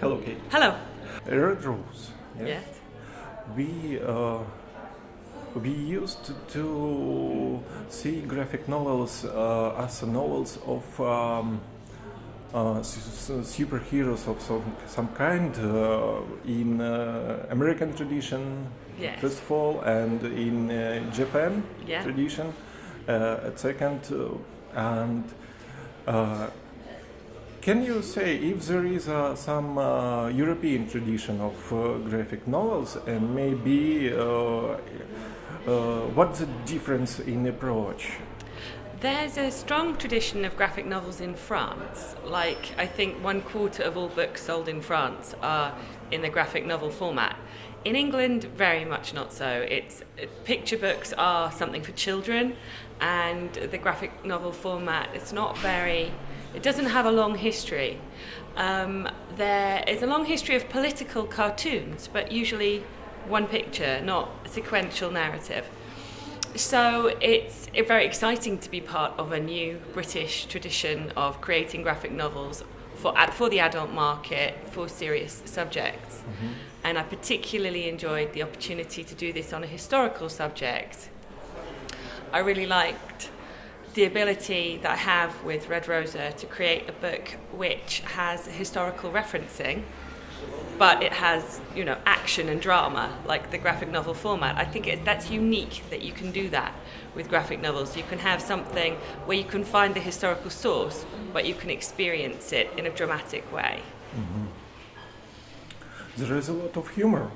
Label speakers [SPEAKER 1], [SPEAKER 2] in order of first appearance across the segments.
[SPEAKER 1] Hello, Kate.
[SPEAKER 2] Hello.
[SPEAKER 1] Red Rosa.
[SPEAKER 2] Yes.
[SPEAKER 1] We uh, we used to see graphic novels uh, as novels of um, uh, superheroes of some, some kind uh, in uh, American tradition,
[SPEAKER 2] Yes.
[SPEAKER 1] first of all, and in uh, Japan
[SPEAKER 2] Yeah.
[SPEAKER 1] tradition uh, at second. And uh, can you say if there is uh, some uh, European tradition of uh, graphic novels and maybe uh, uh, what's the difference in approach?
[SPEAKER 2] There's a strong tradition of graphic novels in France. Like, I think one quarter of all books sold in France are in the graphic novel format. In England, very much not so. It's picture books are something for children, and the graphic novel format it's not very. It doesn't have a long history. Um, there is a long history of political cartoons, but usually one picture, not a sequential narrative. So it's very exciting to be part of a new British tradition of creating graphic novels for for the adult market for serious subjects. And I particularly enjoyed the opportunity to do this on a historical subject. I really liked the ability that I have with Red Rosa to create a book which has historical referencing but it has you know action and drama like the graphic novel format. I think it, that's unique that you can do that with graphic novels. You can have something where you can find the historical source but you can experience it in a dramatic way. Mm-hmm.
[SPEAKER 1] There is a lot of humor.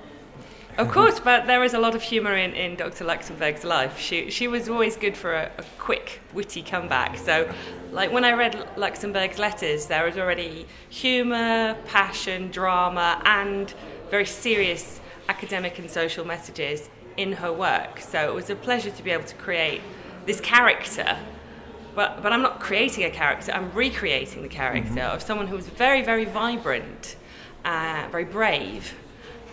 [SPEAKER 2] Of course but there is a lot of humor in, in dr luxemburg's life. She, she was always good for a, a quick witty comeback. So like when i read Luxemburg's letters there was already humor passion drama and very serious academic and social messages in her work. So it was a pleasure to be able to create this character. But, but i'm not creating a character i'm recreating the character of someone who was very very vibrant uh, very brave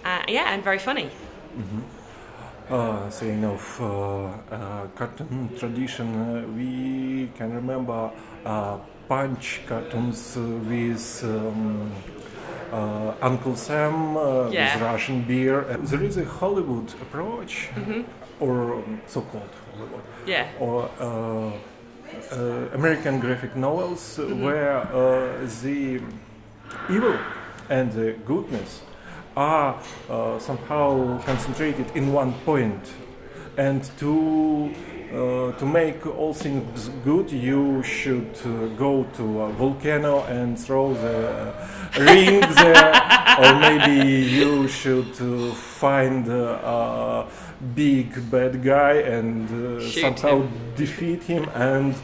[SPEAKER 2] uh, yeah and very funny.
[SPEAKER 1] Uh, saying of uh, uh, cartoon tradition, uh, we can remember uh, punch cartoons with um, uh, Uncle Sam, uh,
[SPEAKER 2] Yeah.
[SPEAKER 1] with Russian beer. There is a Hollywood approach, or um, so-called Hollywood,
[SPEAKER 2] yeah.
[SPEAKER 1] or uh, uh, American graphic novels where uh, the evil and the goodness are uh, somehow concentrated in one point. And to uh, to make all things good you should uh, go to a volcano and throw the ring there. Or maybe you should uh, find uh, a big bad guy and uh, somehow
[SPEAKER 2] him.
[SPEAKER 1] defeat him. And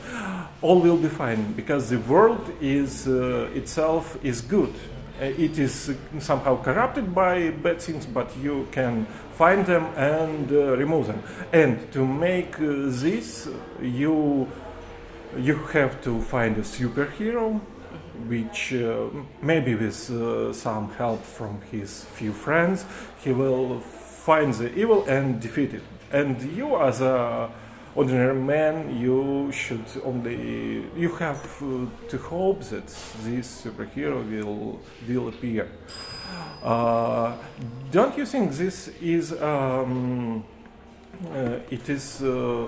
[SPEAKER 1] all will be fine because the world is uh, itself is good. Uh, it is uh, somehow corrupted by bad things but you can find them and uh, remove them. And to make uh, this you you have to find a superhero which uh, maybe with uh, some help from his few friends he will find the evil and defeat it. And you as a ordinary man you should only you have uh, to hope that this superhero will will appear. Uh, don't you think this is um, uh, it is uh,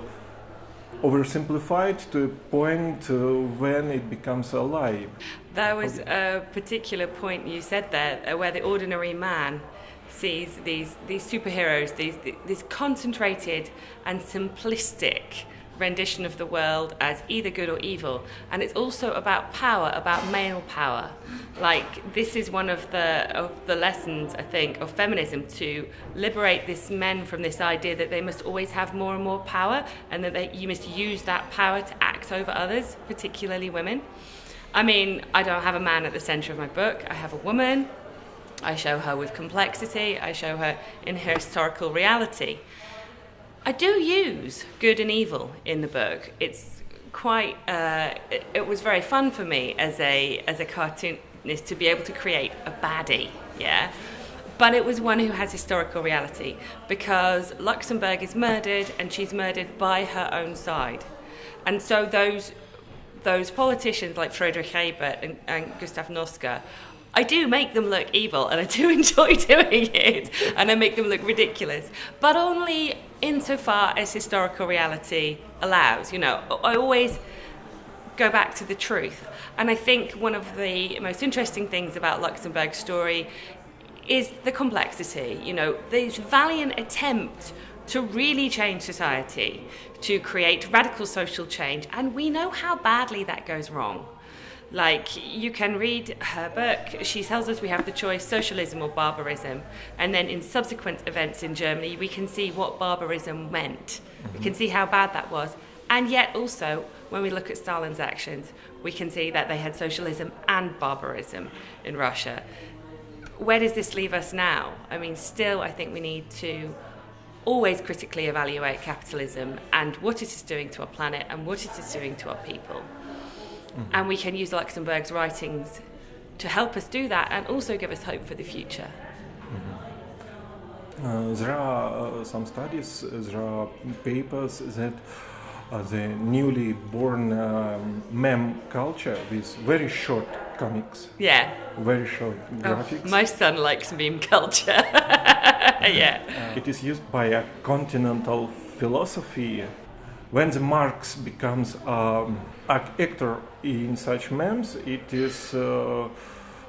[SPEAKER 1] oversimplified to a point uh, when it becomes a lie
[SPEAKER 2] There was a particular point you said there uh, where the ordinary man sees these, these superheroes, these, this concentrated and simplistic rendition of the world as either good or evil. And it's also about power, about male power. Like, this is one of the, of the lessons, I think, of feminism to liberate this men from this idea that they must always have more and more power and that they, you must use that power to act over others, particularly women. I mean, I don't have a man at the centre of my book. I have a woman. I show her with complexity. I show her in her historical reality. I do use good and evil in the book. It's quite. Uh, it, it was very fun for me as a as a cartoonist to be able to create a baddie. Yeah. But it was one who has historical reality because Luxemburg is murdered and she's murdered by her own side. And so those those politicians like Friedrich Ebert and, and Gustav Noske I do make them look evil and I do enjoy doing it and I make them look ridiculous, but only insofar as historical reality allows. You know, I always go back to the truth. And I think one of the most interesting things about Luxemburg's story is the complexity. You know, this valiant attempt to really change society, to create radical social change, and we know how badly that goes wrong. Like, you can read her book, she tells us we have the choice socialism or barbarism. And then in subsequent events in Germany, we can see what barbarism meant. We can see how bad that was. And yet, also, when we look at Stalin's actions, we can see that they had socialism and barbarism in Russia. Where does this leave us now? I mean, still, I think we need to always critically evaluate capitalism and what it is doing to our planet and what it is doing to our people. Mm-hmm. And we can use Luxemburg's writings to help us do that and also give us hope for the future.
[SPEAKER 1] Mm-hmm. Uh, there are uh, some studies, uh, there are papers that uh, the newly born um, meme culture with very short comics.
[SPEAKER 2] Yeah.
[SPEAKER 1] Very short oh, graphics.
[SPEAKER 2] Oh, my son likes meme culture. yeah.
[SPEAKER 1] Uh, it is used by a continental philosophy. When the Marx becomes um, actor in such memes, it is uh,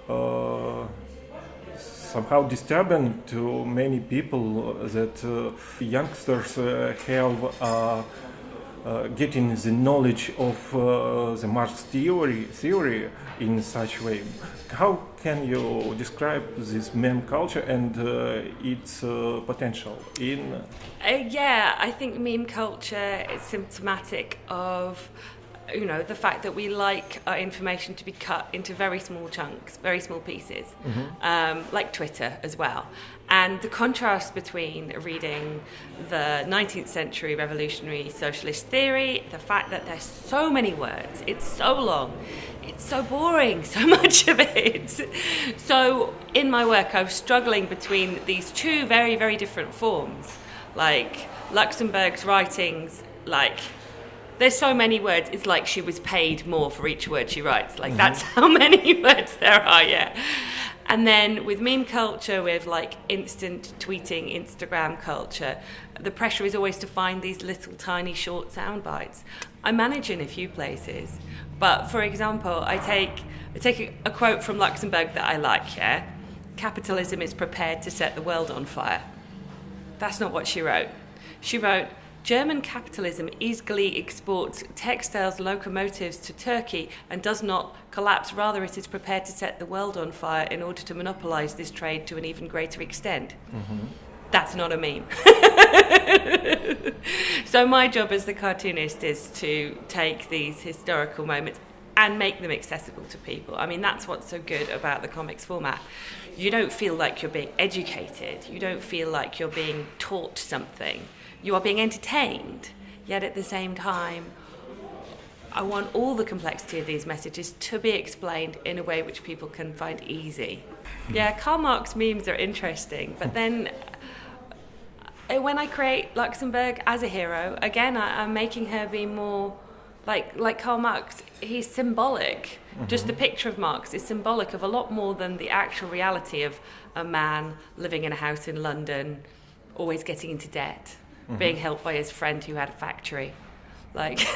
[SPEAKER 1] uh, somehow disturbing to many people that uh, youngsters uh, have uh, getting the knowledge of uh, the Marx theory theory in such way. How can you describe this meme culture and uh, its uh, potential in?
[SPEAKER 2] Uh, yeah, I think meme culture is symptomatic of you know the fact that we like our information to be cut into very small chunks very small pieces mm-hmm. um, like twitter as well and the contrast between reading the 19th century revolutionary socialist theory the fact that there's so many words it's so long it's so boring so much of it so in my work i was struggling between these two very very different forms like luxemburg's writings like there's so many words. It's like she was paid more for each word she writes. Like mm-hmm. that's how many words there are. Yeah. And then with meme culture, with like instant tweeting, Instagram culture, the pressure is always to find these little tiny short sound bites. I manage in a few places, but for example, I take I take a, a quote from Luxemburg that I like. Yeah, capitalism is prepared to set the world on fire. That's not what she wrote. She wrote German capitalism easily exports textiles locomotives to Turkey and does not collapse. Rather, it is prepared to set the world on fire in order to monopolize this trade to an even greater extent. Mm-hmm. That's not a meme. so, my job as the cartoonist is to take these historical moments and make them accessible to people. I mean, that's what's so good about the comics format. You don't feel like you're being educated, you don't feel like you're being taught something you are being entertained, yet at the same time, I want all the complexity of these messages to be explained in a way which people can find easy. Yeah, Karl Marx memes are interesting, but then uh, when I create Luxemburg as a hero, again, I, am making her be more like like Karl Marx. He's symbolic. Mm-hmm. Just the picture of Marx is symbolic of a lot more than the actual reality of a man living in a house in London, always getting into debt mm-hmm. being helped by his friend who had a factory. Like,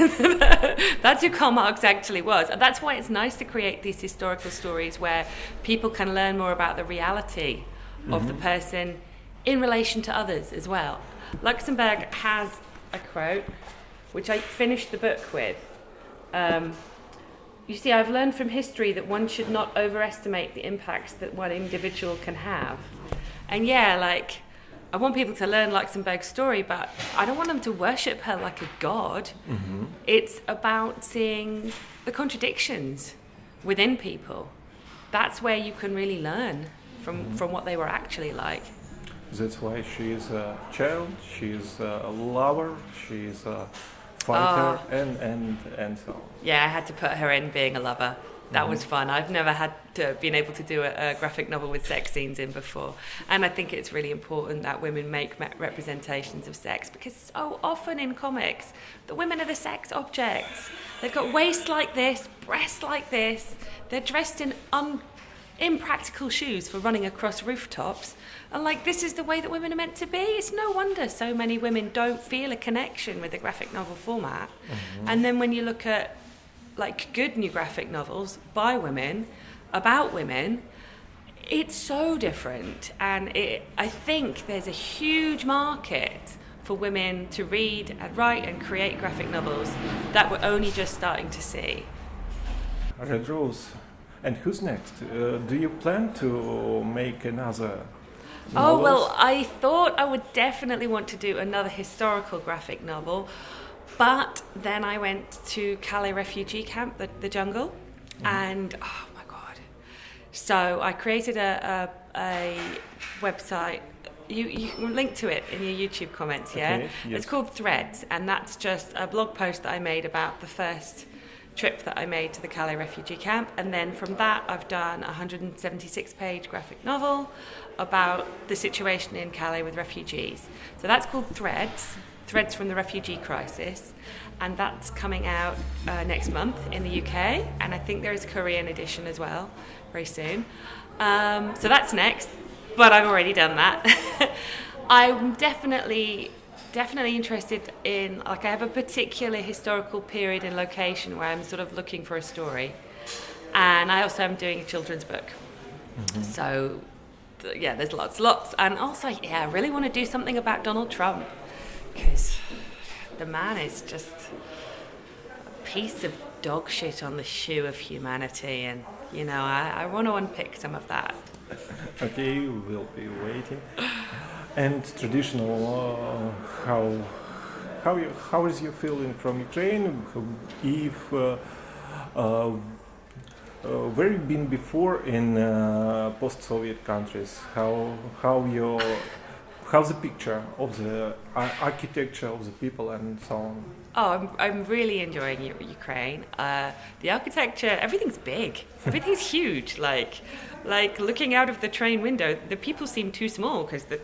[SPEAKER 2] that's who Karl Marx actually was. And that's why it's nice to create these historical stories where people can learn more about the reality mm-hmm. of the mm-hmm. person in relation to others as well. Luxemburg has a quote, which I finished the book with. Um, you see, I've learned from history that one should not overestimate the impacts that one individual can have. And yeah, like, I want people to learn Luxemburg's story, but I don't want them to worship her like a god. Mm-hmm. It's about seeing the contradictions within people. That's where you can really learn from, mm-hmm. from what they were actually like.
[SPEAKER 1] That's why she is a child, she is a lover, she is a fighter, uh, and, and, and so on.
[SPEAKER 2] Yeah, I had to put her in being a lover that mm-hmm. was fun. I've never had to been able to do a, a, graphic novel with sex scenes in before, and I think it's really important that women make representations of sex because so often in comics, the women are the sex objects. They've got waist like this, breasts like this. They're dressed in un impractical shoes for running across rooftops. And like, this is the way that women are meant to be. It's no wonder so many women don't feel a connection with the graphic novel format. Mm-hmm. And then when you look at like good new graphic novels by women, about women, it's so different. And it, I think there's a huge market for women to read and write and create graphic novels that we're only just starting to see.
[SPEAKER 1] Red Rosa. And who's next? Uh, do you plan to make another?
[SPEAKER 2] Oh, well, I thought I would definitely want to do another historical graphic novel, but then I went to Calais refugee camp, the, the jungle, mm. and oh my god. So I created a, a, a website you, you link to it in your YouTube comments, yeah? Okay, yes. It's called Threads, and that's just a blog post that I made about the first trip that I made to the Calais refugee camp. And then from that, I've done a 176 page graphic novel about the situation in Calais with refugees. So that's called Threads, Threads from the Refugee Crisis. And that's coming out uh, next month in the UK. And I think there is a Korean edition as well very soon. Um, so that's next, but I've already done that. I'm definitely definitely interested in like I have a particular historical period and location where I'm sort of looking for a story, and I also am doing a children's book. Mm-hmm. So yeah, there's lots, lots, and also yeah, I really want to do something about Donald Trump because the man is just a piece of dog shit on the shoe of humanity, and you know I, I want to unpick some of that.
[SPEAKER 1] okay, we'll be waiting. And traditional uh, how how you, how is your feeling from Ukraine? If uh, uh, uh where you been before in uh, post-Soviet countries? How how your how's the picture of the architecture of the people and so on
[SPEAKER 2] Oh, I'm, I'm really enjoying Ukraine. Uh, the architecture, everything's big. Everything's huge. Like, like looking out of the train window, the people seem too small because the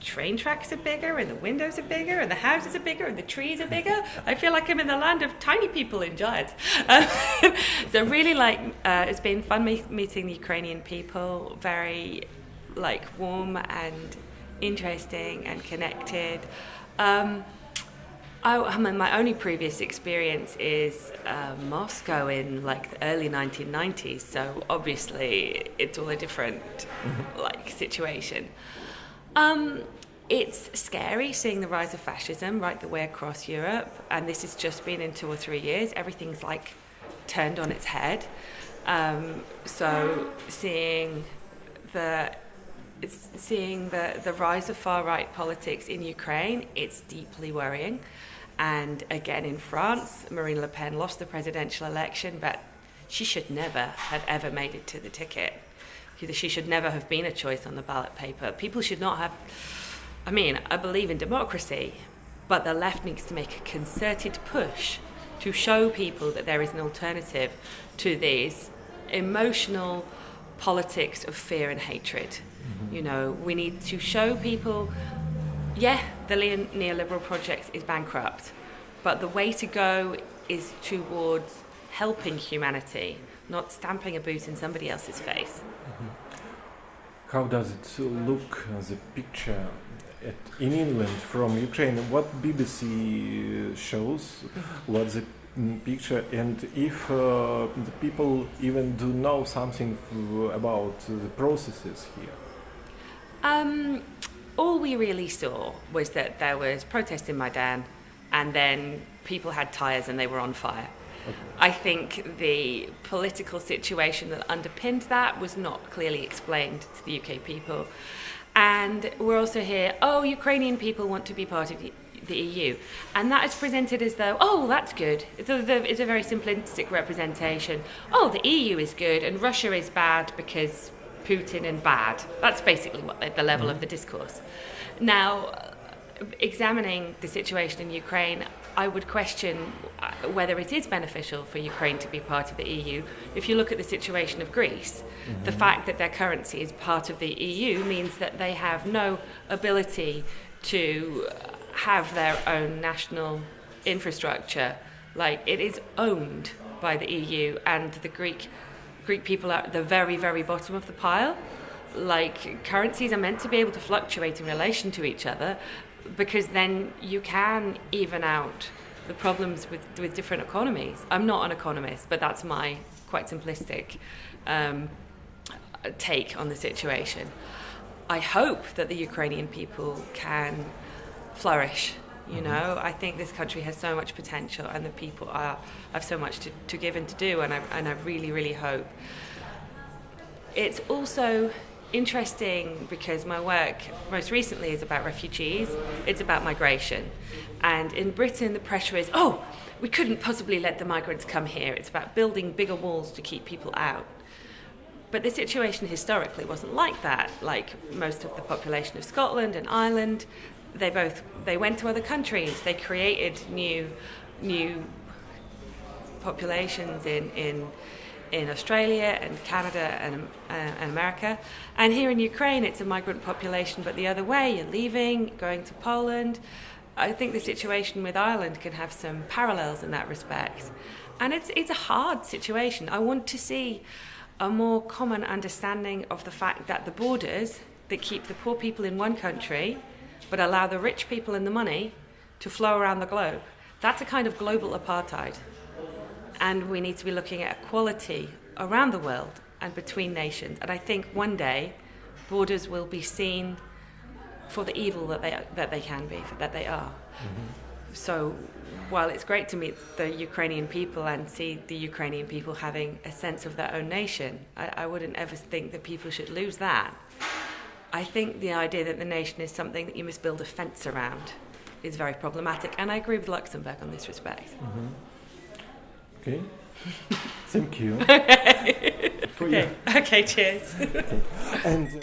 [SPEAKER 2] train tracks are bigger and the windows are bigger and the houses are bigger and the trees are bigger. I feel like I'm in the land of tiny people in giants. Um, so really like uh, it's been fun meeting the Ukrainian people, very like warm and interesting and connected. Um, I, I mean, my only previous experience is uh, Moscow in like the early 1990s. So obviously, it's all a different mm-hmm. like situation. Um, it's scary seeing the rise of fascism right the way across Europe, and this has just been in two or three years. Everything's like turned on its head. Um, so seeing the seeing the, the rise of far right politics in Ukraine, it's deeply worrying. And again, in France, Marine Le Pen lost the presidential election, but she should never have ever made it to the ticket she should never have been a choice on the ballot paper. People should not have. I mean, I believe in democracy, but the left needs to make a concerted push to show people that there is an alternative to these emotional politics of fear and hatred. Mm-hmm. You know, we need to show people, yeah, the neoliberal project is bankrupt, but the way to go is towards helping humanity, not stamping a boot in somebody else's face.
[SPEAKER 1] How does it look, the picture at, in England from Ukraine? What BBC shows? What's the picture? And if uh, the people even do know something about the processes here?
[SPEAKER 2] Um, all we really saw was that there was protest in Maidan, and then people had tires and they were on fire. Okay. I think the political situation that underpinned that was not clearly explained to the UK people. And we're also here, oh, Ukrainian people want to be part of the EU. And that is presented as though, oh, that's good. It's a, it's a very simplistic representation. Oh, the EU is good and Russia is bad because Putin and bad. That's basically what the, the level mm-hmm. of the discourse. Now, examining the situation in Ukraine, I would question uh, whether it is beneficial for Ukraine to be part of the EU. If you look at the situation of Greece, mm-hmm. the fact that their currency is part of the EU means that they have no ability to have their own national infrastructure. Like it is owned by the EU, and the Greek Greek people are at the very, very bottom of the pile. Like currencies are meant to be able to fluctuate in relation to each other because then you can even out the problems with, with different economies. I'm not an economist, but that's my quite simplistic um, take on the situation. I hope that the Ukrainian people can flourish. You mm-hmm. know, I think this country has so much potential, and the people are have so much to, to give and to do, and I and I really really hope. It's also interesting because my work most recently is about refugees. It's about migration, and in Britain the pressure is oh we couldn't possibly let the migrants come here. It's about building bigger walls to keep people out. But the situation historically wasn't like that. Like most of the population of Scotland and Ireland, they both they went to other countries. They created new new populations in in in Australia and Canada and, uh, and America. And here in Ukraine, it's a migrant population, but the other way, you're leaving, going to Poland. I think the situation with Ireland can have some parallels in that respect. And it's, it's a hard situation. I want to see a more common understanding of the fact that the borders that keep the poor people in one country but allow the rich people and the money to flow around the globe. That's a kind of global apartheid. And we need to be looking at equality around the world and between nations. And I think one day borders will be seen for the evil that they, that they can be, that they are. Mm-hmm. So while it's great to meet the Ukrainian people and see the Ukrainian people having a sense of their own nation, I, I wouldn't ever think that people should lose that. I think the idea that the nation is something that you must build a fence around is very problematic, and I agree with Luxemburg on this respect.
[SPEAKER 1] Mm-hmm. Okay. Thank you.
[SPEAKER 2] okay. okay. cheers. okay.
[SPEAKER 1] And. Uh,